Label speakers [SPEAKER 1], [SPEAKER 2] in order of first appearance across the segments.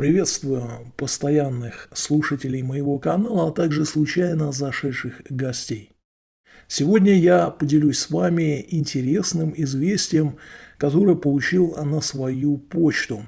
[SPEAKER 1] Приветствую постоянных слушателей моего канала, а также случайно зашедших гостей. Сегодня я поделюсь с вами интересным известием, которое получил на свою почту.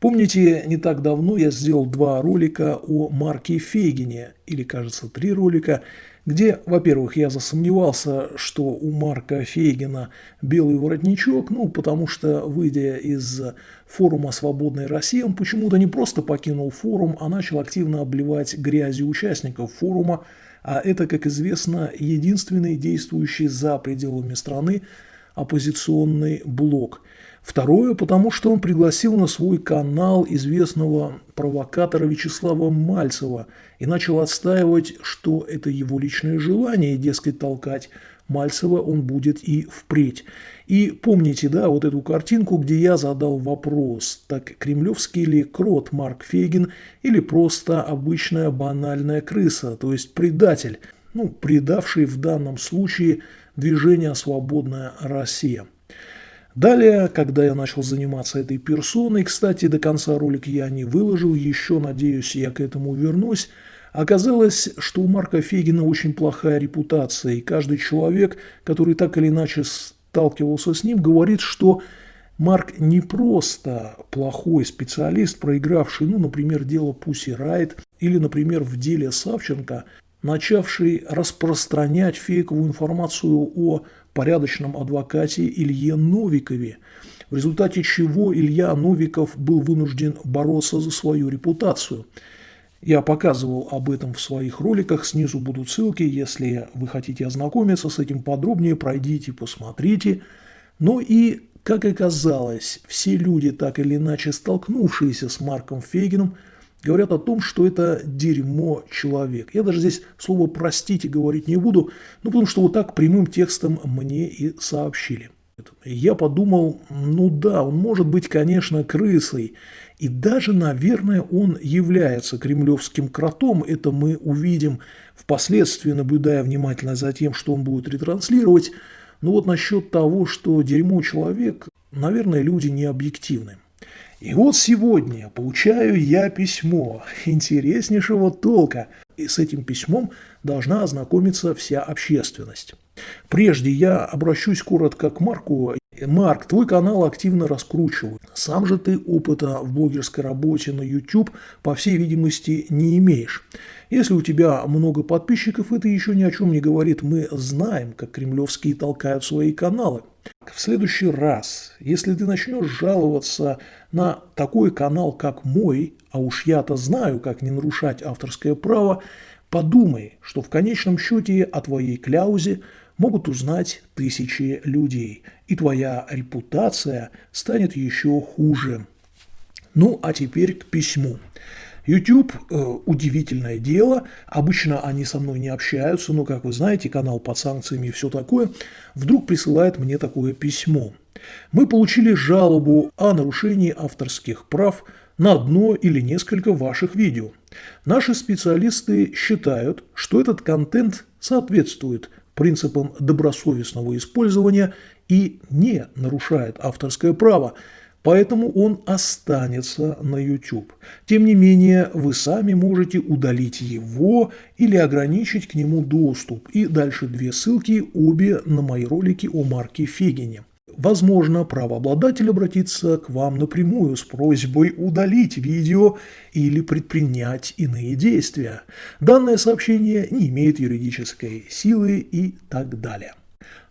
[SPEAKER 1] Помните, не так давно я сделал два ролика о Марке Фейгине, или, кажется, три ролика, где, во-первых, я засомневался, что у Марка Фейгина белый воротничок, ну, потому что, выйдя из форума «Свободная Россия», он почему-то не просто покинул форум, а начал активно обливать грязью участников форума, а это, как известно, единственный действующий за пределами страны оппозиционный блок – Второе, потому что он пригласил на свой канал известного провокатора Вячеслава Мальцева и начал отстаивать, что это его личное желание, дескать, толкать Мальцева он будет и впредь. И помните, да, вот эту картинку, где я задал вопрос, так кремлевский ли крот Марк Фейгин или просто обычная банальная крыса, то есть предатель, ну, предавший в данном случае движение «Свободная Россия». Далее, когда я начал заниматься этой персоной, кстати, до конца ролик я не выложил, еще, надеюсь, я к этому вернусь, оказалось, что у Марка Фегина очень плохая репутация, и каждый человек, который так или иначе сталкивался с ним, говорит, что Марк не просто плохой специалист, проигравший, ну, например, дело Пусси Райт, или, например, в деле Савченко, начавший распространять фейковую информацию о порядочном адвокате Илье Новикове, в результате чего Илья Новиков был вынужден бороться за свою репутацию. Я показывал об этом в своих роликах, снизу будут ссылки, если вы хотите ознакомиться с этим подробнее, пройдите, посмотрите. Ну и, как оказалось, все люди, так или иначе столкнувшиеся с Марком Фейгином, говорят о том, что это дерьмо человек. Я даже здесь слово «простите» говорить не буду, ну потому что вот так прямым текстом мне и сообщили. Я подумал, ну да, он может быть, конечно, крысой, и даже, наверное, он является кремлевским кротом, это мы увидим впоследствии, наблюдая внимательно за тем, что он будет ретранслировать. Но вот насчет того, что дерьмо человек, наверное, люди не объективны. И вот сегодня получаю я письмо интереснейшего толка, и с этим письмом должна ознакомиться вся общественность. Прежде я обращусь коротко к Марку. Марк, твой канал активно раскручивают. Сам же ты опыта в блогерской работе на YouTube, по всей видимости, не имеешь. Если у тебя много подписчиков, это еще ни о чем не говорит. Мы знаем, как кремлевские толкают свои каналы. В следующий раз, если ты начнешь жаловаться на такой канал, как мой, а уж я-то знаю, как не нарушать авторское право, подумай, что в конечном счете о твоей кляузе могут узнать тысячи людей, и твоя репутация станет еще хуже. Ну, а теперь к письму. YouTube э, удивительное дело. Обычно они со мной не общаются, но, как вы знаете, канал под санкциями и все такое. Вдруг присылает мне такое письмо. Мы получили жалобу о нарушении авторских прав на одно или несколько ваших видео. Наши специалисты считают, что этот контент соответствует принципам добросовестного использования и не нарушает авторское право, поэтому он останется на YouTube. Тем не менее, вы сами можете удалить его или ограничить к нему доступ. И дальше две ссылки, обе на мои ролики о Марке Фегине. Возможно, правообладатель обратится к вам напрямую с просьбой удалить видео или предпринять иные действия. Данное сообщение не имеет юридической силы и так далее.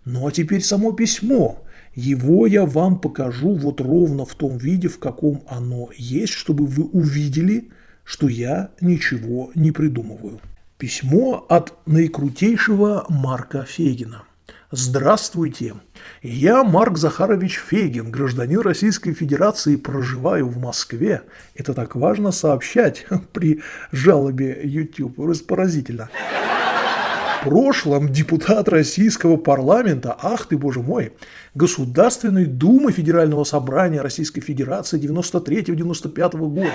[SPEAKER 1] Ну а теперь само письмо. Его я вам покажу вот ровно в том виде, в каком оно есть, чтобы вы увидели, что я ничего не придумываю. Письмо от наикрутейшего Марка Фегина. Здравствуйте! Я Марк Захарович Фегин, гражданин Российской Федерации, проживаю в Москве. Это так важно сообщать при жалобе YouTube. Просто поразительно прошлом депутат российского парламента, ах ты, боже мой, Государственной Думы Федерального Собрания Российской Федерации 93-95 года.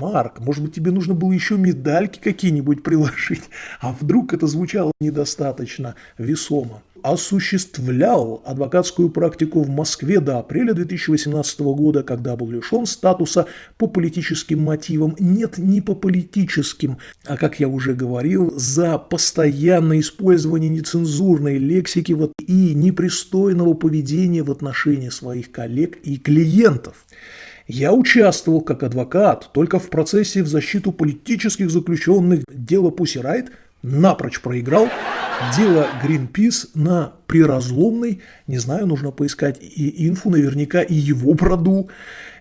[SPEAKER 1] Марк, может быть, тебе нужно было еще медальки какие-нибудь приложить, а вдруг это звучало недостаточно весомо. осуществлял адвокатскую практику в Москве до апреля 2018 года, когда был лишен статуса по политическим мотивам. Нет, не по политическим, а, как я уже говорил, за постоянное использование нецензурной лексики и непристойного поведения в отношении своих коллег и клиентов. Я участвовал как адвокат только в процессе в защиту политических заключенных дела Пусси Райт, напрочь проиграл, дело Greenpeace на приразломной, не знаю, нужно поискать и инфу, наверняка и его проду,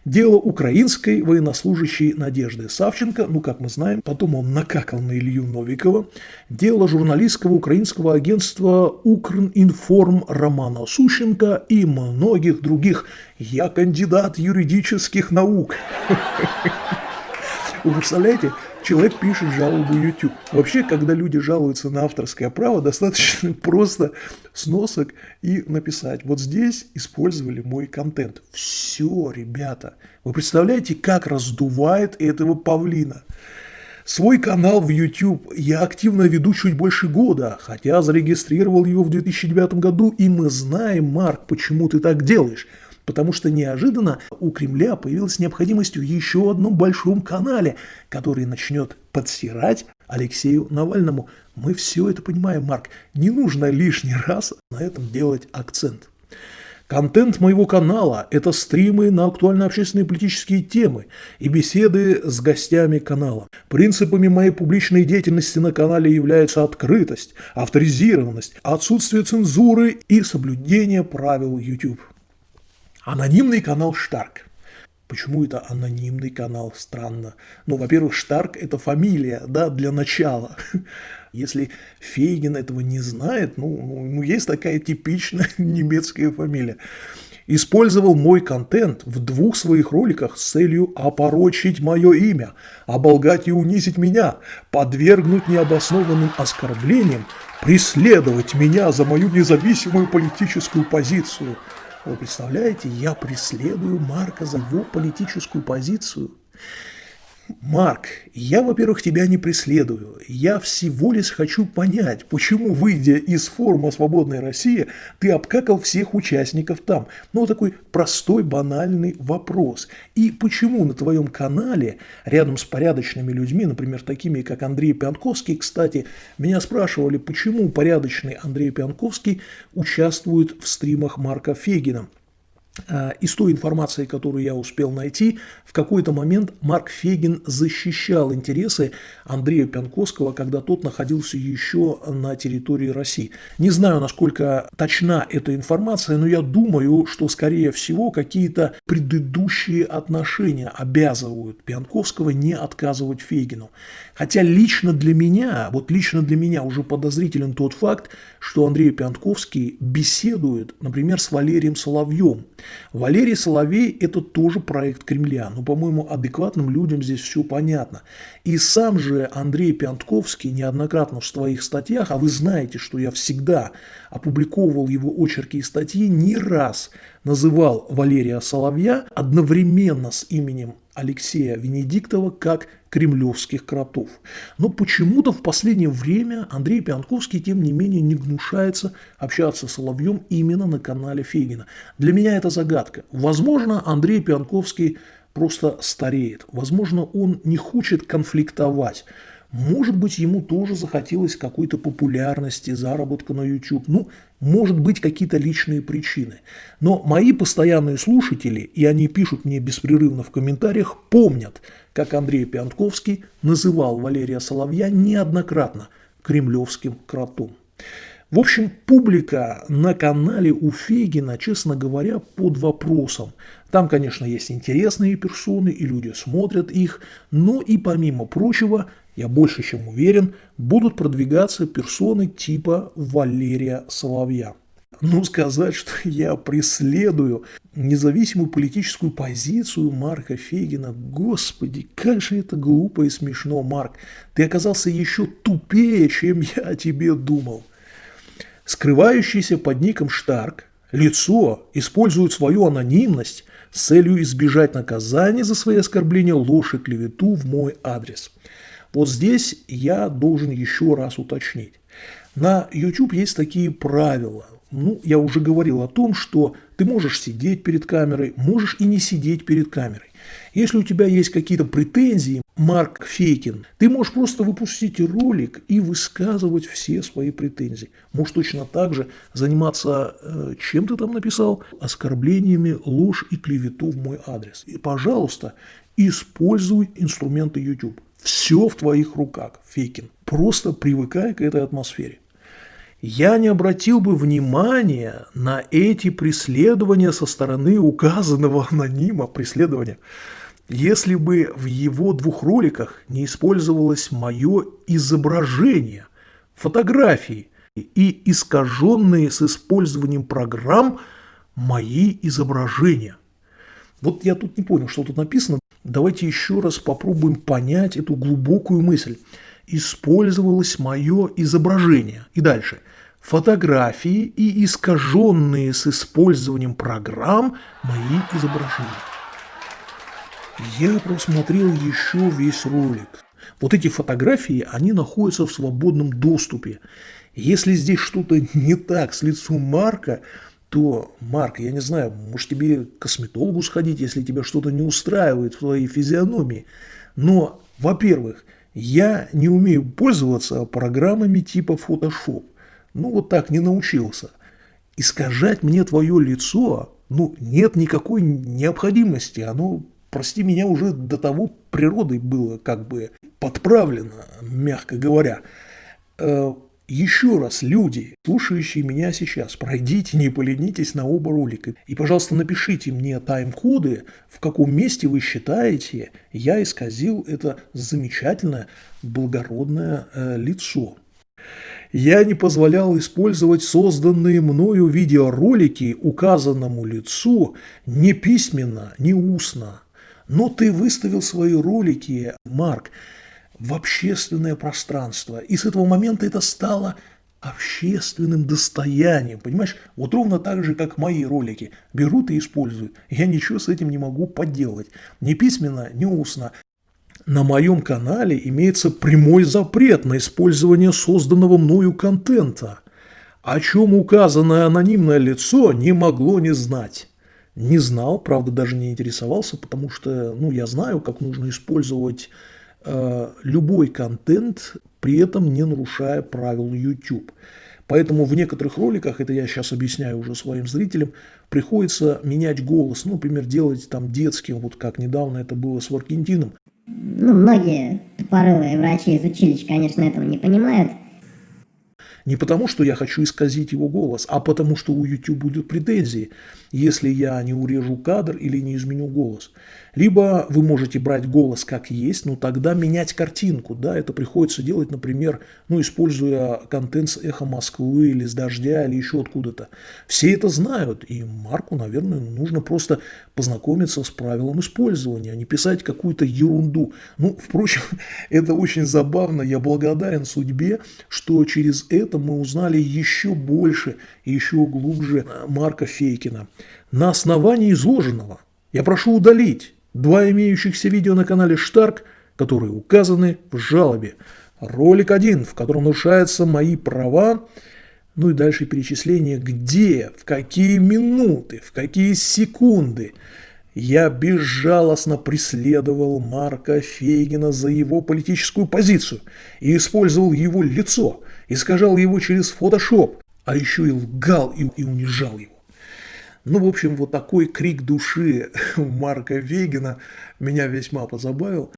[SPEAKER 1] дело украинской военнослужащей Надежды Савченко, ну, как мы знаем, потом он накакал на Илью Новикова, дело журналистского украинского агентства Укринформ Романа Сущенко и многих других. Я кандидат юридических наук. Вы представляете, человек пишет жалобу YouTube. Вообще, когда люди жалуются на авторское право, достаточно просто сносок и написать. Вот здесь использовали мой контент. Все, ребята. Вы представляете, как раздувает этого павлина? Свой канал в YouTube я активно веду чуть больше года, хотя зарегистрировал его в 2009 году, и мы знаем, Марк, почему ты так делаешь – потому что неожиданно у Кремля появилась необходимость в еще одном большом канале, который начнет подсирать Алексею Навальному. Мы все это понимаем, Марк. Не нужно лишний раз на этом делать акцент. Контент моего канала – это стримы на актуально-общественные политические темы и беседы с гостями канала. Принципами моей публичной деятельности на канале являются открытость, авторизированность, отсутствие цензуры и соблюдение правил YouTube. Анонимный канал Штарк. Почему это анонимный канал? Странно. Ну, во-первых, Штарк – это фамилия, да, для начала. Если Фейгин этого не знает, ну, ну, есть такая типичная немецкая фамилия. Использовал мой контент в двух своих роликах с целью опорочить мое имя, оболгать и унизить меня, подвергнуть необоснованным оскорблениям, преследовать меня за мою независимую политическую позицию – вы представляете, я преследую Марка за его политическую позицию. Марк, я, во-первых, тебя не преследую. Я всего лишь хочу понять, почему, выйдя из форума «Свободная Россия», ты обкакал всех участников там. Ну, такой простой, банальный вопрос. И почему на твоем канале, рядом с порядочными людьми, например, такими, как Андрей Пианковский, кстати, меня спрашивали, почему порядочный Андрей Пианковский участвует в стримах Марка Фегина. А, из той информации, которую я успел найти, в какой-то момент Марк Фегин защищал интересы Андрея Пянковского, когда тот находился еще на территории России. Не знаю, насколько точна эта информация, но я думаю, что, скорее всего, какие-то предыдущие отношения обязывают Пянковского не отказывать Фегину. Хотя лично для меня, вот лично для меня уже подозрителен тот факт, что Андрей Пянковский беседует, например, с Валерием Соловьем. Валерий Соловей – это тоже проект Кремля, но, по-моему, адекватным людям здесь все понятно. И сам же Андрей Пянковский неоднократно в своих статьях, а вы знаете, что я всегда опубликовывал его очерки и статьи, не раз называл Валерия Соловья одновременно с именем Алексея Венедиктова как кремлевских кротов. Но почему-то в последнее время Андрей Пианковский, тем не менее, не гнушается общаться с Соловьем именно на канале Фегина. Для меня это загадка. Возможно, Андрей Пианковский просто стареет. Возможно, он не хочет конфликтовать. Может быть, ему тоже захотелось какой-то популярности, заработка на YouTube. Ну, может быть, какие-то личные причины. Но мои постоянные слушатели, и они пишут мне беспрерывно в комментариях, помнят, как Андрей Пиантковский называл Валерия Соловья неоднократно кремлевским кротом. В общем, публика на канале у Фегина, честно говоря, под вопросом. Там, конечно, есть интересные персоны, и люди смотрят их, но и помимо прочего, я больше чем уверен, будут продвигаться персоны типа Валерия Соловья. Ну, сказать, что я преследую независимую политическую позицию Марка Фегина, господи, как же это глупо и смешно, Марк. Ты оказался еще тупее, чем я о тебе думал. Скрывающийся под ником Штарк лицо использует свою анонимность с целью избежать наказания за свои оскорбления, ложь и клевету в мой адрес. Вот здесь я должен еще раз уточнить. На YouTube есть такие правила. Ну, я уже говорил о том, что ты можешь сидеть перед камерой, можешь и не сидеть перед камерой. Если у тебя есть какие-то претензии, Марк Фейкин, ты можешь просто выпустить ролик и высказывать все свои претензии. Можешь точно так же заниматься, э, чем ты там написал, оскорблениями, ложь и клевету в мой адрес. И, пожалуйста, используй инструменты YouTube. Все в твоих руках, Фейкин. Просто привыкай к этой атмосфере. Я не обратил бы внимания на эти преследования со стороны указанного анонима преследования если бы в его двух роликах не использовалось мое изображение, фотографии и искаженные с использованием программ мои изображения. Вот я тут не понял, что тут написано. Давайте еще раз попробуем понять эту глубокую мысль. Использовалось мое изображение. И дальше. Фотографии и искаженные с использованием программ мои изображения. Я просмотрел еще весь ролик. Вот эти фотографии, они находятся в свободном доступе. Если здесь что-то не так с лицом Марка, то, Марк, я не знаю, может тебе к косметологу сходить, если тебя что-то не устраивает в твоей физиономии. Но, во-первых, я не умею пользоваться программами типа Photoshop. Ну, вот так не научился. Искажать мне твое лицо, ну, нет никакой необходимости. Оно прости меня, уже до того природой было как бы подправлено, мягко говоря. Э, еще раз, люди, слушающие меня сейчас, пройдите, не поленитесь на оба ролика. И, пожалуйста, напишите мне тайм-коды, в каком месте вы считаете, я исказил это замечательное, благородное э, лицо. Я не позволял использовать созданные мною видеоролики указанному лицу ни письменно, ни устно. Но ты выставил свои ролики, Марк, в общественное пространство. И с этого момента это стало общественным достоянием. Понимаешь, вот ровно так же, как мои ролики. Берут и используют. Я ничего с этим не могу поделать. Ни письменно, ни устно. На моем канале имеется прямой запрет на использование созданного мною контента, о чем указанное анонимное лицо не могло не знать. Не знал, правда, даже не интересовался, потому что ну, я знаю, как нужно использовать э, любой контент, при этом не нарушая правил YouTube. Поэтому в некоторых роликах, это я сейчас объясняю уже своим зрителям, приходится менять голос, ну, например, делать там детским, вот как недавно это было с Варкентином.
[SPEAKER 2] Ну, многие тупорылые врачи из училища, конечно, этого не понимают,
[SPEAKER 1] не потому, что я хочу исказить его голос, а потому, что у YouTube будут претензии, если я не урежу кадр или не изменю голос. Либо вы можете брать голос как есть, но тогда менять картинку. Да, это приходится делать, например, ну, используя контент с «Эхо Москвы» или с «Дождя» или еще откуда-то. Все это знают, и Марку, наверное, нужно просто познакомиться с правилом использования, а не писать какую-то ерунду. Ну, впрочем, это очень забавно. Я благодарен судьбе, что через это мы узнали еще больше и еще глубже Марка Фейкина. На основании изложенного я прошу удалить два имеющихся видео на канале Штарк, которые указаны в жалобе. Ролик один, в котором нарушаются мои права, ну и дальше перечисление, где, в какие минуты, в какие секунды я безжалостно преследовал Марка Фейгина за его политическую позицию и использовал его лицо, искажал его через фотошоп, а еще и лгал и, и унижал его. Ну, в общем, вот такой крик души Марка Вегина меня весьма позабавил.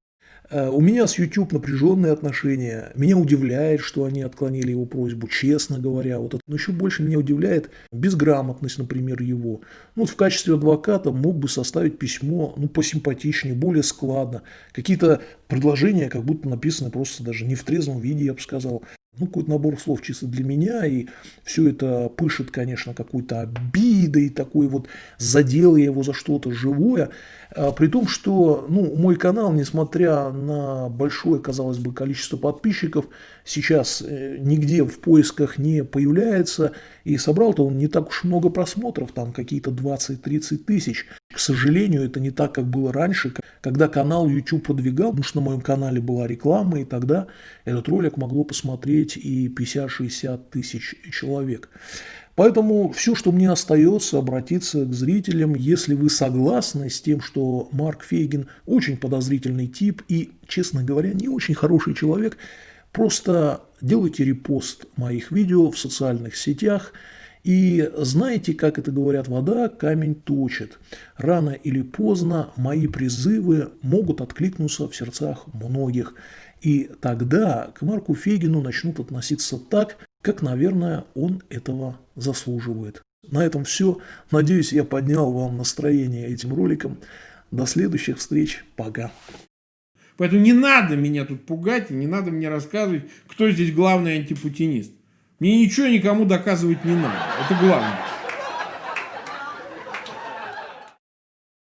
[SPEAKER 1] Э, у меня с YouTube напряженные отношения. Меня удивляет, что они отклонили его просьбу, честно говоря. Вот это. Но еще больше меня удивляет безграмотность, например, его. Ну, вот в качестве адвоката мог бы составить письмо ну, посимпатичнее, более складно. Какие-то предложения как будто написаны просто даже не в трезвом виде, я бы сказал ну, какой-то набор слов чисто для меня, и все это пышет, конечно, какой-то обидой, такой вот задел я его за что-то живое, а, при том, что, ну, мой канал, несмотря на большое, казалось бы, количество подписчиков, сейчас э, нигде в поисках не появляется, И собрал-то он не так уж много просмотров, там какие-то 20-30 тысяч. К сожалению, это не так, как было раньше, когда канал YouTube продвигал, потому что на моем канале была реклама, и тогда этот ролик могло посмотреть и 50-60 тысяч человек. Поэтому все, что мне остается, обратиться к зрителям, если вы согласны с тем, что Марк Фейгин очень подозрительный тип и, честно говоря, не очень хороший человек, просто делайте репост моих видео в социальных сетях и знаете, как это говорят, вода камень точит. Рано или поздно мои призывы могут откликнуться в сердцах многих. И тогда к Марку Фейгину начнут относиться так, как, наверное, он этого заслуживает. На этом все. Надеюсь, я поднял вам настроение этим роликом. До следующих встреч. Пока.
[SPEAKER 3] Поэтому не надо меня тут пугать и не надо мне рассказывать, кто здесь главный антипутинист. Мне ничего никому доказывать не надо. Это главное.